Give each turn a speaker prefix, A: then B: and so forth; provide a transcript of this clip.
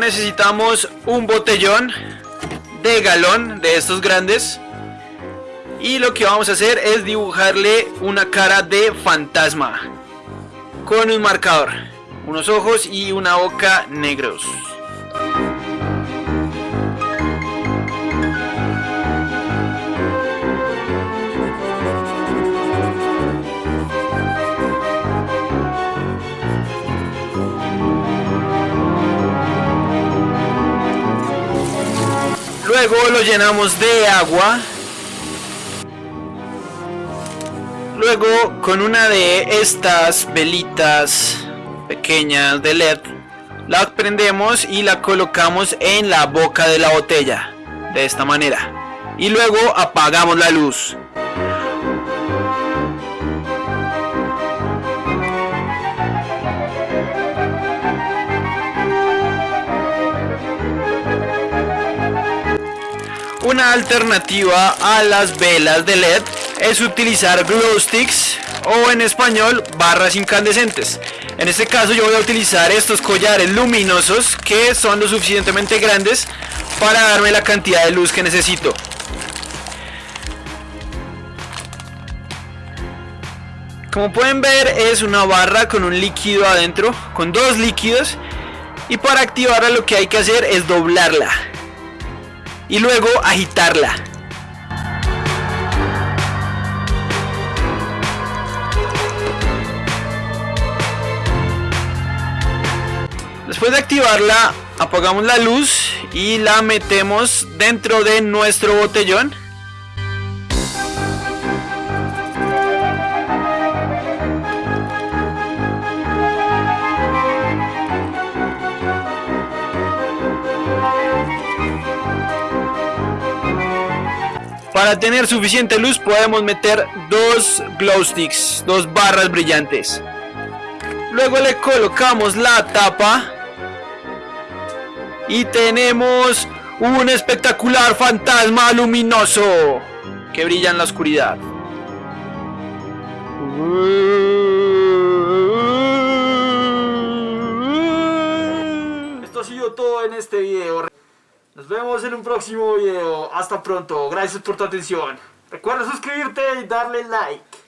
A: necesitamos un botellón de galón de estos grandes. Y lo que vamos a hacer es dibujarle una cara de fantasma con un marcador unos ojos y una boca negros Luego lo llenamos de agua. Luego con una de estas velitas pequeñas de LED la prendemos y la colocamos en la boca de la botella de esta manera y luego apagamos la luz Una alternativa a las velas de LED es utilizar glow sticks o en español barras incandescentes. En este caso yo voy a utilizar estos collares luminosos que son lo suficientemente grandes para darme la cantidad de luz que necesito. Como pueden ver es una barra con un líquido adentro, con dos líquidos y para activarla lo que hay que hacer es doblarla y luego agitarla. Después de activarla, apagamos la luz y la metemos dentro de nuestro botellón. Para tener suficiente luz podemos meter dos glow sticks, dos barras brillantes. Luego le colocamos la tapa y tenemos un espectacular fantasma luminoso que brilla en la oscuridad.
B: Esto ha sido todo en este video. Nos vemos en un próximo video. Hasta pronto. Gracias por tu atención. Recuerda suscribirte y darle like.